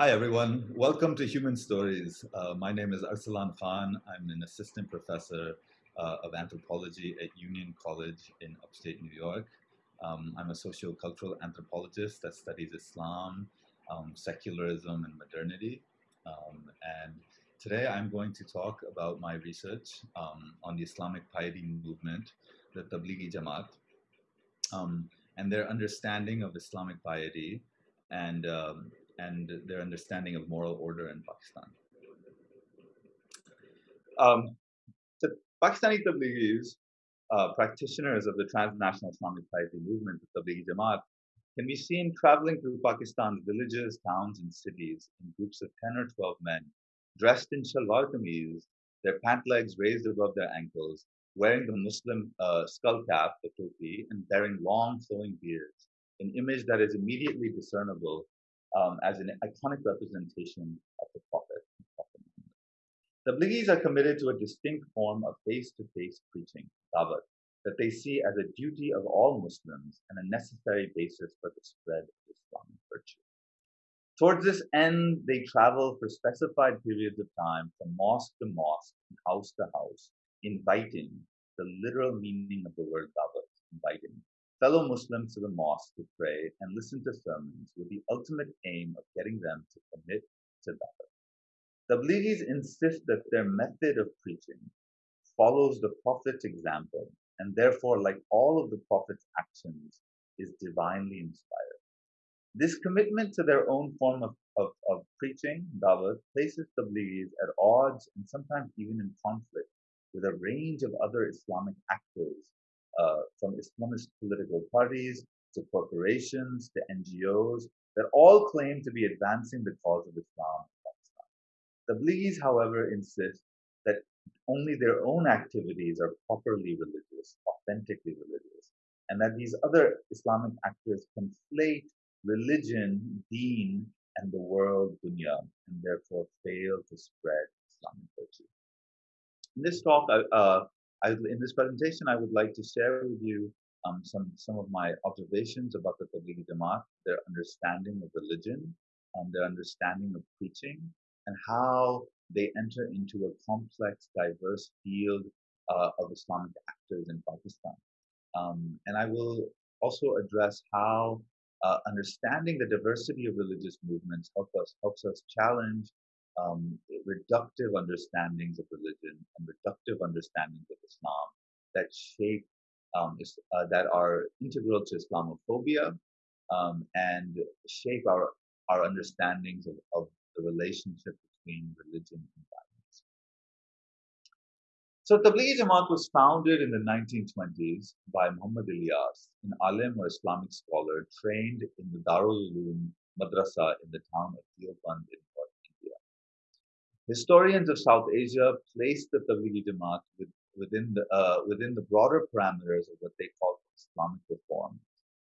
Hi, everyone. Welcome to Human Stories. Uh, my name is Arsalan Khan. I'm an assistant professor uh, of anthropology at Union College in upstate New York. Um, I'm a sociocultural anthropologist that studies Islam, um, secularism, and modernity. Um, and today I'm going to talk about my research um, on the Islamic piety movement, the Tablighi Jamaat, um, and their understanding of Islamic piety and um, and their understanding of moral order in Pakistan. Um, the Pakistani Tablighis, uh, practitioners of the transnational Islamic piety movement, the Tablighi Jamaat, can be seen traveling through Pakistan's villages, towns, and cities in groups of 10 or 12 men, dressed in shalwar kameez, their pant legs raised above their ankles, wearing the Muslim uh, skull cap, the topi, and bearing long flowing beards, an image that is immediately discernible um, as an iconic representation of the Prophet. The Tablighis are committed to a distinct form of face-to-face preaching, dawat, that they see as a duty of all Muslims and a necessary basis for the spread of Islamic virtue. Towards this end, they travel for specified periods of time from mosque to mosque and house to house, inviting the literal meaning of the word dawat, inviting fellow Muslims to the mosque to pray and listen to sermons with the ultimate aim of getting them to commit to dawah. Tablighis insist that their method of preaching follows the Prophet's example and therefore, like all of the Prophet's actions, is divinely inspired. This commitment to their own form of, of, of preaching, dawah, places Tablighis at odds and sometimes even in conflict with a range of other Islamic actors uh, from Islamist political parties to corporations to NGOs that all claim to be advancing the cause of Islam in Pakistan. However, insist that only their own activities are properly religious, authentically religious, and that these other Islamic actors conflate religion, deen, and the world, dunya, and therefore fail to spread Islamic virtue. In this talk, uh, I, in this presentation, I would like to share with you um, some, some of my observations about the Tablighi Jamaat, their understanding of religion, um, their understanding of preaching, and how they enter into a complex, diverse field uh, of Islamic actors in Pakistan. Um, and I will also address how uh, understanding the diversity of religious movements help us, helps us challenge um, reductive understandings of religion and reductive understandings of Islam that shape um, is, uh, that are integral to Islamophobia um, and shape our our understandings of, of the relationship between religion and violence. So Tablighi Jamaat was founded in the 1920s by Muhammad Ilyas, an alim or Islamic scholar trained in the Darul Uloom Madrasa in the town of Deoband in Historians of South Asia place the Tablighi Jamaat with, within, the, uh, within the broader parameters of what they call Islamic reform,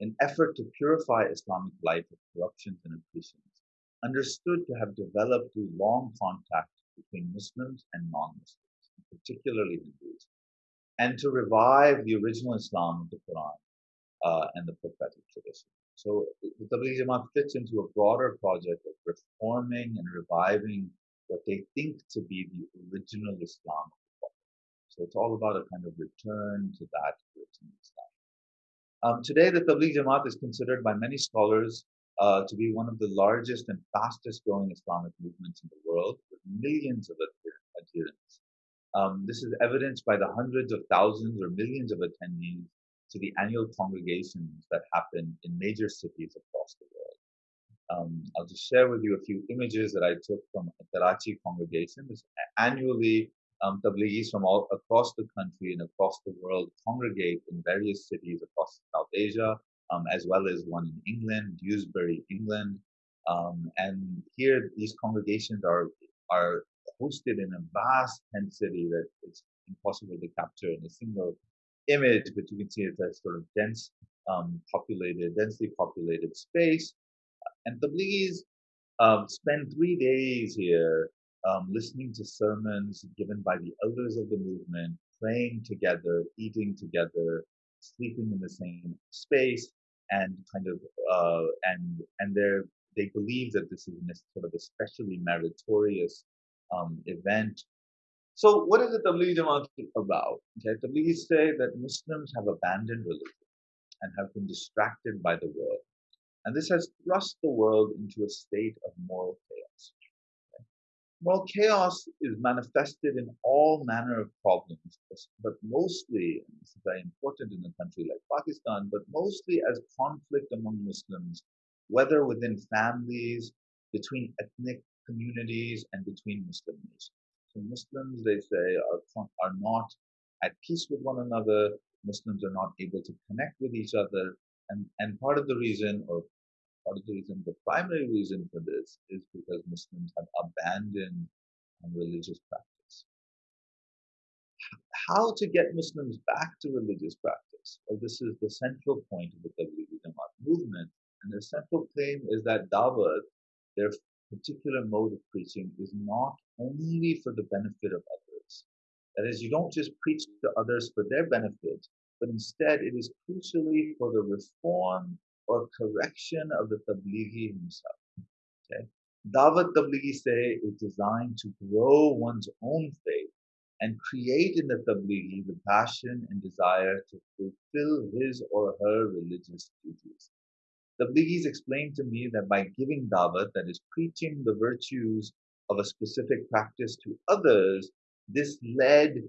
an effort to purify Islamic life of corruptions and oppressions, understood to have developed through long contact between Muslims and non-Muslims, particularly Hindus, and to revive the original Islam of the Quran uh, and the prophetic tradition. So the Tablighi Jamaat fits into a broader project of reforming and reviving what they think to be the original Islam. So it's all about a kind of return to that original Islam. Um, today, the Tabligh Jamaat is considered by many scholars uh, to be one of the largest and fastest growing Islamic movements in the world, with millions of adherents. Um, this is evidenced by the hundreds of thousands or millions of attendees to the annual congregations that happen in major cities across the world. Um, I'll just share with you a few images that I took from a Karachi congregation. This annually, um, Tablighis from all across the country and across the world congregate in various cities across South Asia, um, as well as one in England, Dewsbury, England. Um, and here, these congregations are are hosted in a vast tent city that is impossible to capture in a single image, but you can see it's a sort of dense, um, populated, densely populated space. And Tablighis um, spend three days here um, listening to sermons given by the elders of the movement, praying together, eating together, sleeping in the same space, and kind of uh, and and their they believe that this is a sort of especially meritorious um, event. So, what is the Tablighi Jamaat about? Okay, Tablighis say that Muslims have abandoned religion and have been distracted by the world. And this has thrust the world into a state of moral chaos. Moral chaos is manifested in all manner of problems, but mostly, and this is very important in a country like Pakistan, but mostly as conflict among Muslims, whether within families, between ethnic communities, and between Muslim nations. So Muslims, they say, are, are not at peace with one another. Muslims are not able to connect with each other. And, and part of the reason, or part of the reason, the primary reason for this is because Muslims have abandoned religious practice. How to get Muslims back to religious practice? Well, this is the central point of the Tablighi Jamaat movement. And their central claim is that Dawat, their particular mode of preaching, is not only for the benefit of others. That is, you don't just preach to others for their benefit, but instead it is crucially for the reform or correction of the Tablighi himself. Okay? Dawat Tablighi say is designed to grow one's own faith and create in the Tablighi the passion and desire to fulfill his or her religious duties. Tablighis explained to me that by giving Dawat, that is preaching the virtues of a specific practice to others, this led,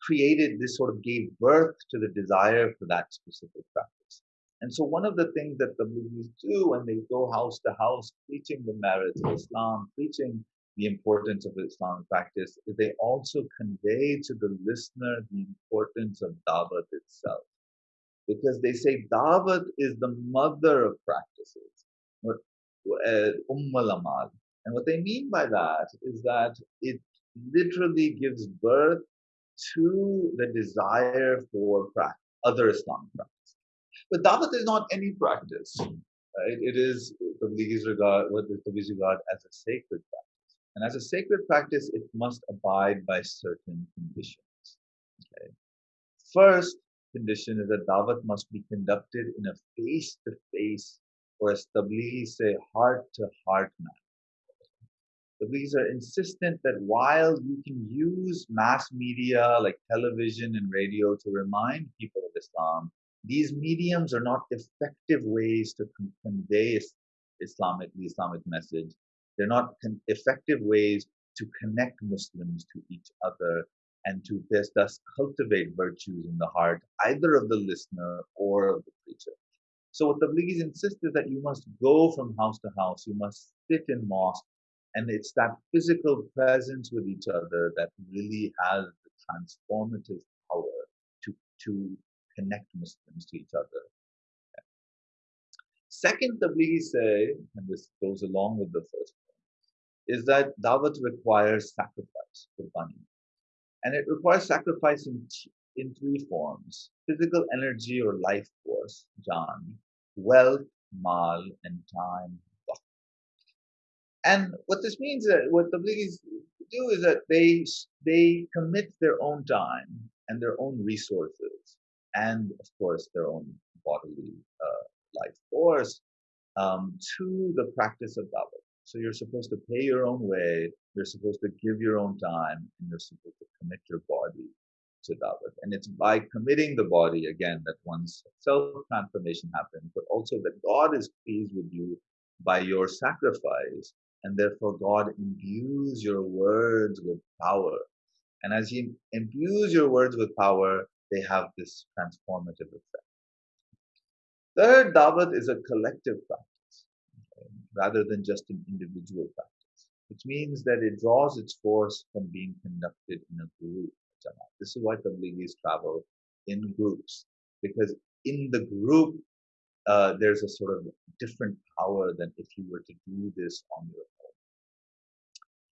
created, this sort of gave birth to the desire for that specific practice. And so one of the things that the Tablighis do when they go house to house preaching the merits of Islam, preaching the importance of Islamic practice, is they also convey to the listener the importance of Dawat itself. Because they say Dawat is the mother of practices, uh, Umm al And what they mean by that is that it literally gives birth to the desire for other Islamic practice. But Dawat is not any practice. Right? It is the Tablighi's regard what the Tablighi's regard as a sacred practice. And as a sacred practice, it must abide by certain conditions. Okay. First condition is that Dawat must be conducted in a face-to-face or as Tablighi say, heart-to-heart manner. Tablighis are insistent that while you can use mass media like television and radio to remind people of Islam, these mediums are not effective ways to convey Islamic, the Islamic message. They're not effective ways to connect Muslims to each other and to thus, thus cultivate virtues in the heart, either of the listener or of the preacher. So what the Tablighis insist is that you must go from house to house, you must sit in mosque, and it's that physical presence with each other that really has the transformative power to, to connect Muslims to each other. Second, Tablighi say, and this goes along with the first point, is that Dawat requires sacrifice, qurbani. And it requires sacrifice in, in three forms physical energy or life force, Jan, wealth, mal, and time. And what this means, is that what the Tablighis do is that they they commit their own time and their own resources and of course their own bodily uh, life force um, to the practice of Dawat. So you're supposed to pay your own way, you're supposed to give your own time, and you're supposed to commit your body to Dawat. And it's by committing the body again that one's self transformation happens, but also that God is pleased with you by your sacrifice, and therefore God imbues your words with power. And as He imbues your words with power, they have this transformative effect. Third, Dawat is a collective practice okay, rather than just an individual practice, which means that it draws its force from being conducted in a group. This is why Tablighis travel in groups, because in the group, uh, there's a sort of different power than if you were to do this on your own.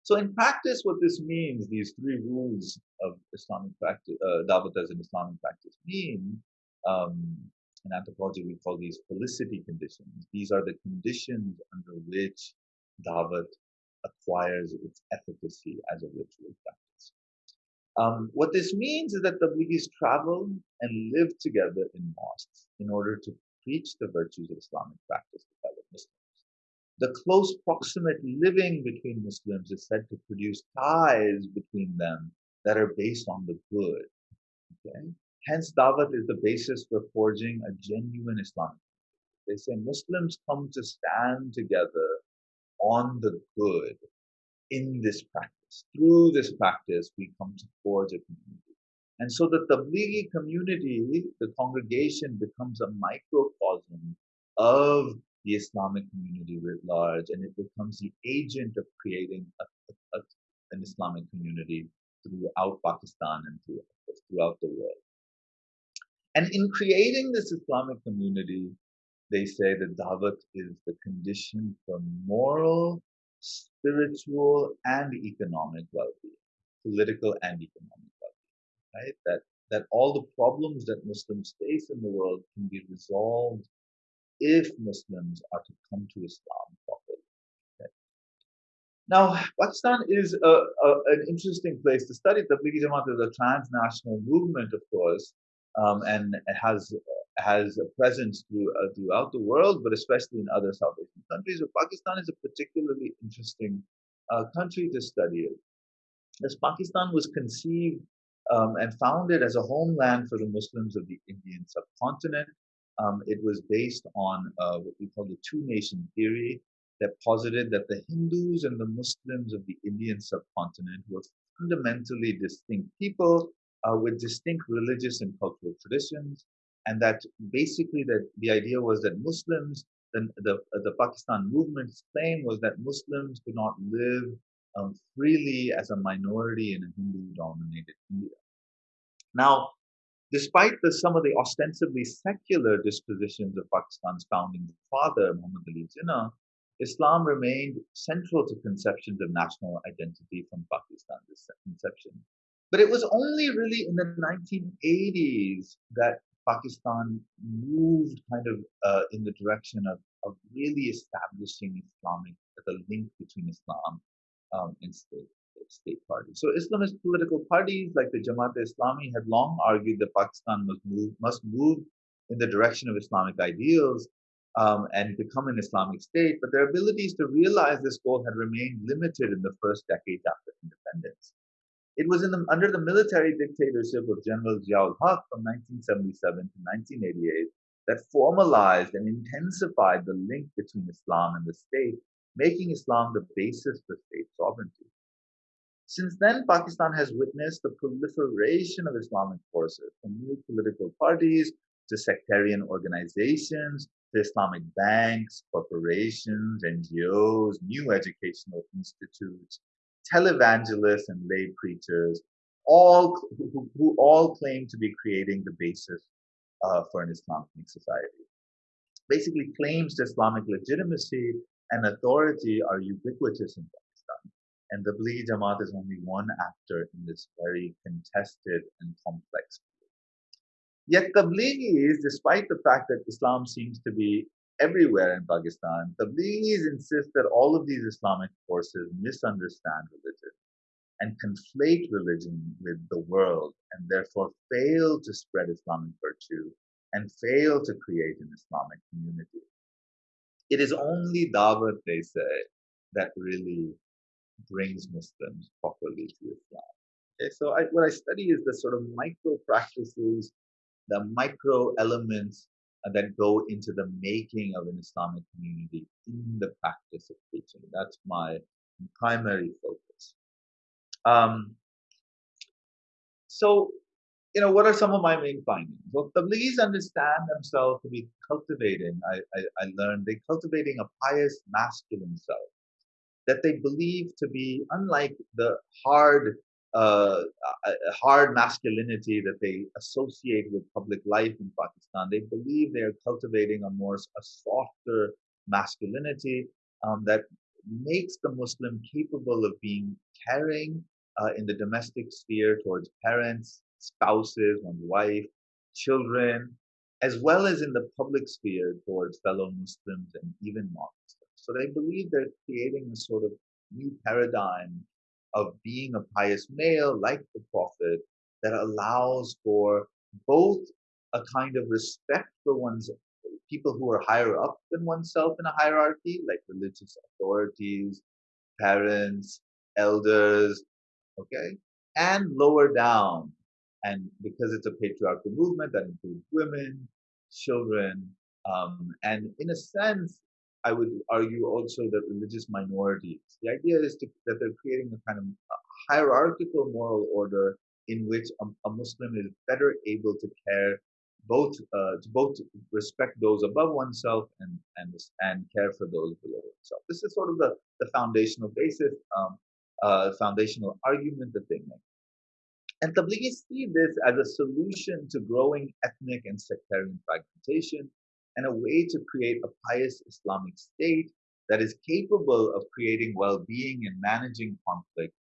so in practice, what this means, these three rules of Islamic practice, uh, Dawat as an Islamic practice mean, um, in anthropology we call these felicity conditions. These are the conditions under which Dawat acquires its efficacy as a ritual practice. Um, what this means is that the Tablighis travel and live together in mosques in order to preach the virtues of Islamic practice to fellow Muslims. the close proximate living between Muslims is said to produce ties between them that are based on the good. Okay? Hence, Dawat is the basis for forging a genuine Islamic. They say Muslims come to stand together on the good in this practice. Through this practice, we come to forge a community. And so the Tablighi community, the congregation becomes a microcosm of the Islamic community writ large, and it becomes the agent of creating a, a, a, an Islamic community throughout Pakistan and throughout the world. And in creating this Islamic community, they say that Dawat is the condition for moral, spiritual, and economic well-being, political and economic right? That, that all the problems that Muslims face in the world can be resolved if Muslims are to come to Islam properly. Okay? Now, Pakistan is a, a, an interesting place to study. Tablighi Jamaat is a transnational movement, of course, um, and has has a presence through, uh, throughout the world, but especially in other South Asian countries. But Pakistan is a particularly interesting uh, country to study. As Pakistan was conceived um, and founded as a homeland for the Muslims of the Indian subcontinent, um, it was based on uh, what we call the two nation theory that posited that the Hindus and the Muslims of the Indian subcontinent were fundamentally distinct people uh, with distinct religious and cultural traditions, and that basically that the idea was that Muslims, the, the, the Pakistan movement's claim was that Muslims could not live um, freely as a minority in a Hindu-dominated India. Now, despite the, some of the ostensibly secular dispositions of Pakistan's founding father, Muhammad Ali Jinnah, Islam remained central to conceptions of national identity from Pakistan's inception. But it was only really in the 1980s that Pakistan moved kind of uh, in the direction of, of really establishing Islamic, the link between Islam um, and state, state parties. So Islamist political parties like the Jamaat Islami had long argued that Pakistan must move, must move in the direction of Islamic ideals um, and become an Islamic state, but their abilities to realize this goal had remained limited in the first decades after independence. It was the, under the military dictatorship of General Ziaul Haq from 1977 to 1988 that formalized and intensified the link between Islam and the state, making Islam the basis for state sovereignty. Since then, Pakistan has witnessed the proliferation of Islamic forces, from new political parties to sectarian organizations to Islamic banks, corporations, NGOs, new educational institutes, televangelists and lay preachers, all who, who all claim to be creating the basis uh, for an Islamic society. Basically, claims to Islamic legitimacy and authority are ubiquitous in Pakistan, and the Tablighi Jamaat is only one actor in this very contested and complex field. Yet Tablighis, despite the fact that Islam seems to be everywhere in Pakistan, Tablighis insist that all of these Islamic forces misunderstand religion and conflate religion with the world and therefore fail to spread Islamic virtue and fail to create an Islamic community. It is only Dawat, they say, that really brings Muslims properly to Islam. Okay, so I, what I study is the sort of micro practices, the micro elements that go into the making of an Islamic community in the practice of preaching. That's my primary focus. Um, so, you know, what are some of my main findings? Well, Tablighis understand themselves to be cultivating, I, I, I learned, they're cultivating a pious masculine self that they believe to be unlike the hard uh, hard masculinity that they associate with public life in Pakistan. They believe they are cultivating a more a softer masculinity um, that makes the Muslim capable of being caring uh, in the domestic sphere towards parents, spouses, one's wife, children, as well as in the public sphere towards fellow Muslims and even non-Muslims. So they believe they're creating a sort of new paradigm of being a pious male like the Prophet that allows for both a kind of respect for one's people who are higher up than oneself in a hierarchy, like religious authorities, parents, elders, okay, and lower down. And because it's a patriarchal movement that includes women, children, um, and in a sense, I would argue also that religious minorities. The idea is to, that they're creating a kind of hierarchical moral order in which a, a Muslim is better able to care both uh, to both respect those above oneself and and and care for those below oneself. This is sort of the the foundational basis, um, uh, foundational argument that they make. And Tablighi see this as a solution to growing ethnic and sectarian fragmentation and a way to create a pious Islamic state that is capable of creating well-being and managing conflict.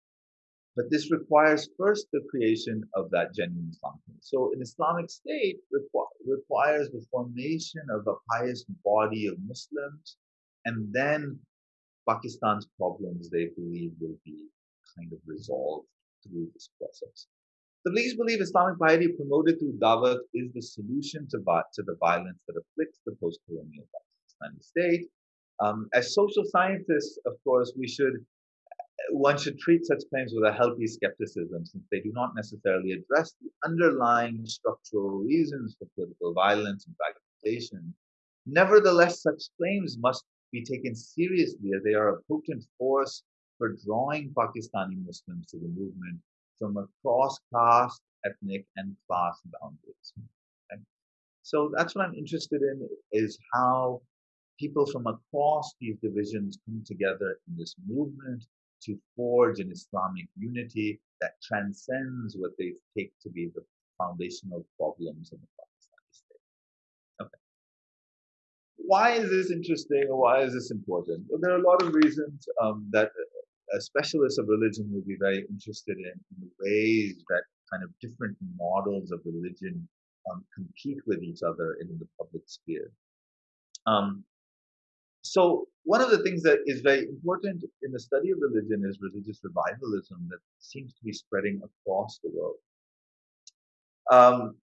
But this requires first the creation of that genuine Islamic. So an Islamic state requ- requires the formation of a pious body of Muslims, and then Pakistan's problems, they believe, will be kind of resolved through this process. The Tablighis believe Islamic piety promoted through dawah is the solution to, to the violence that afflicts the post-colonial Pakistani state. Um, as social scientists, of course, we should one should treat such claims with a healthy skepticism since they do not necessarily address the underlying structural reasons for political violence and fragmentation. Nevertheless, such claims must be taken seriously as they are a potent force for drawing Pakistani Muslims to the movement from across caste, ethnic, and class boundaries. Okay? So that's what I'm interested in is how people from across these divisions come together in this movement to forge an Islamic unity that transcends what they take to be the foundational problems of the Pakistani state. Okay. Why is this interesting or why is this important? Well, there are a lot of reasons um, that specialists of religion will be very interested in, in, the ways that kind of different models of religion um, compete with each other in the public sphere. Um, so one of the things that is very important in the study of religion is religious revivalism that seems to be spreading across the world. Um,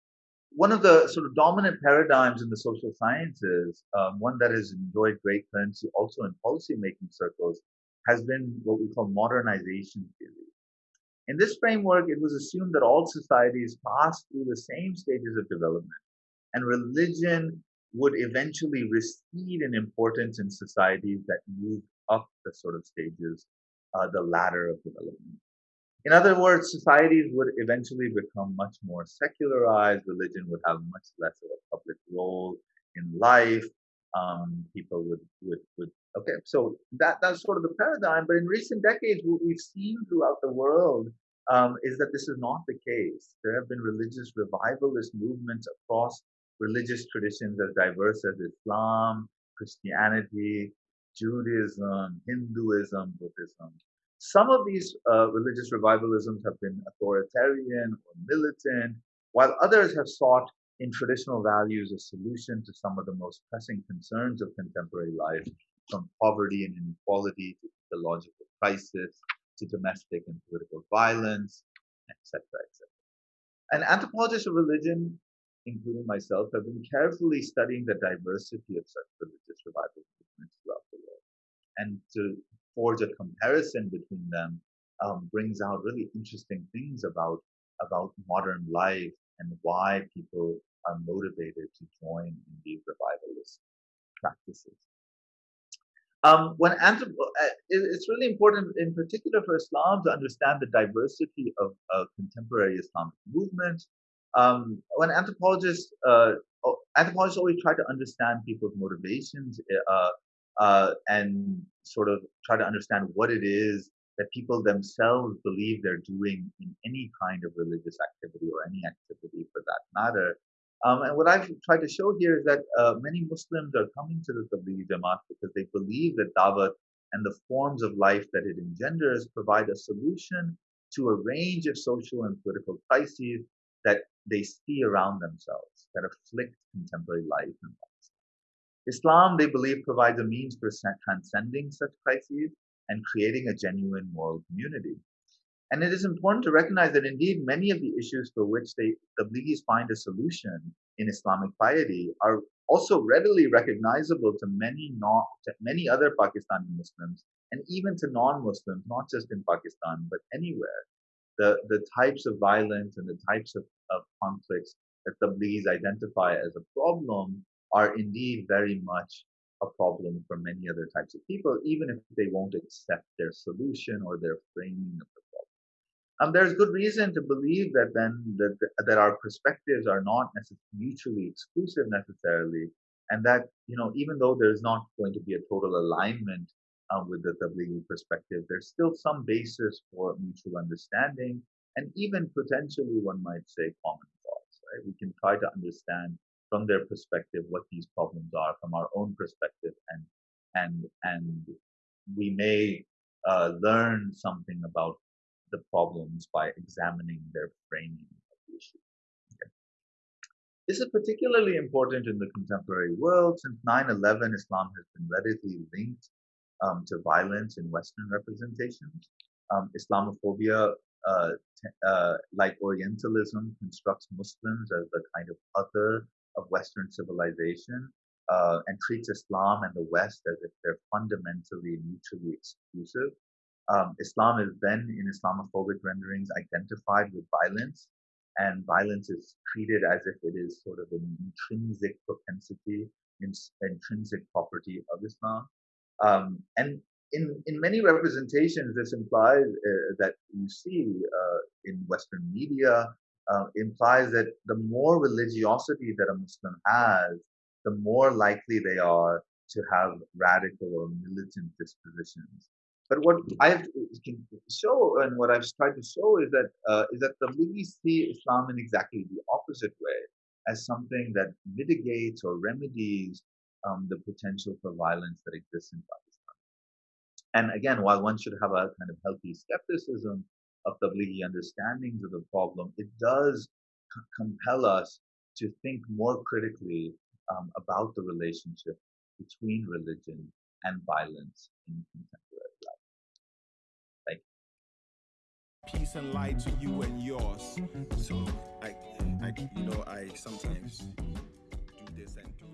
one of the sort of dominant paradigms in the social sciences, um, one that has enjoyed great currency also in policy-making circles, has been what we call modernization theory. In this framework, it was assumed that all societies pass through the same stages of development, and religion would eventually recede in importance in societies that move up the sort of stages, uh, the ladder of development. In other words, societies would eventually become much more secularized. Religion would have much less of a public role in life. Um, people would, would, would Okay, so that that's sort of the paradigm. But in recent decades, what we've seen throughout the world um, is that this is not the case. There have been religious revivalist movements across religious traditions as diverse as Islam, Christianity, Judaism, Hinduism, Buddhism. Some of these uh, religious revivalisms have been authoritarian or militant, while others have sought in traditional values a solution to some of the most pressing concerns of contemporary life, from poverty and inequality to ecological crisis to domestic and political violence, etc., etc. And anthropologists of religion, including myself, have been carefully studying the diversity of such religious revival movements throughout the world. And to forge a comparison between them um, brings out really interesting things about about modern life and why people are motivated to join in these revivalist practices. Um, when anthrop- uh, it's really important, in particular for Islam, to understand the diversity of uh, contemporary Islamic movement. Um, when anthropologists uh, anthropologists always try to understand people's motivations uh, uh, and sort of try to understand what it is that people themselves believe they're doing in any kind of religious activity or any activity for that matter. Um, and what I've tried to show here is that uh, many Muslims are coming to the Tablighi Jamaat because they believe that Dawat and the forms of life that it engenders provide a solution to a range of social and political crises that they see around themselves that afflict contemporary life in Pakistan. Islam, they believe, provides a means for transcending such crises and creating a genuine moral community. And it is important to recognize that indeed many of the issues for which they, the Tablighis find a solution in Islamic piety are also readily recognizable to many not to many other Pakistani Muslims and even to non-Muslims, not just in Pakistan but anywhere. The the types of violence and the types of, of conflicts that Tablighis identify as a problem are indeed very much a problem for many other types of people, even if they won't accept their solution or their framing of the problem. Um, there's good reason to believe that then that, that our perspectives are not mutually exclusive necessarily, and that you know even though there's not going to be a total alignment um, with the Tablighi perspective, there's still some basis for mutual understanding and even potentially one might say common thoughts. Right? We can try to understand from their perspective what these problems are from our own perspective and and and we may uh, learn something about the problems by examining their framing of the issue. This is particularly important in the contemporary world since 9-11 Islam has been readily linked um, to violence in Western representations. Um, Islamophobia, uh, uh, like Orientalism, constructs Muslims as a kind of other of Western civilization uh, and treats Islam and the West as if they're fundamentally mutually exclusive. Um, Islam is then, in Islamophobic renderings, identified with violence, and violence is treated as if it is sort of an intrinsic propensity, in, intrinsic property of Islam. Um, and in, in many representations, this implies uh, that you see uh, in Western media uh, implies that the more religiosity that a Muslim has, the more likely they are to have radical or militant dispositions. But what I can show and what I've tried to show is that uh, is that see Islam in exactly the opposite way, as something that mitigates or remedies um, the potential for violence that exists in Pakistan. And again, while one should have a kind of healthy skepticism of Tablighi understandings of the problem, it does c- compel us to think more critically um, about the relationship between religion and violence in contemporary life. Thank you. Peace and light to you and yours. So, I, I, you know, I sometimes do this and do.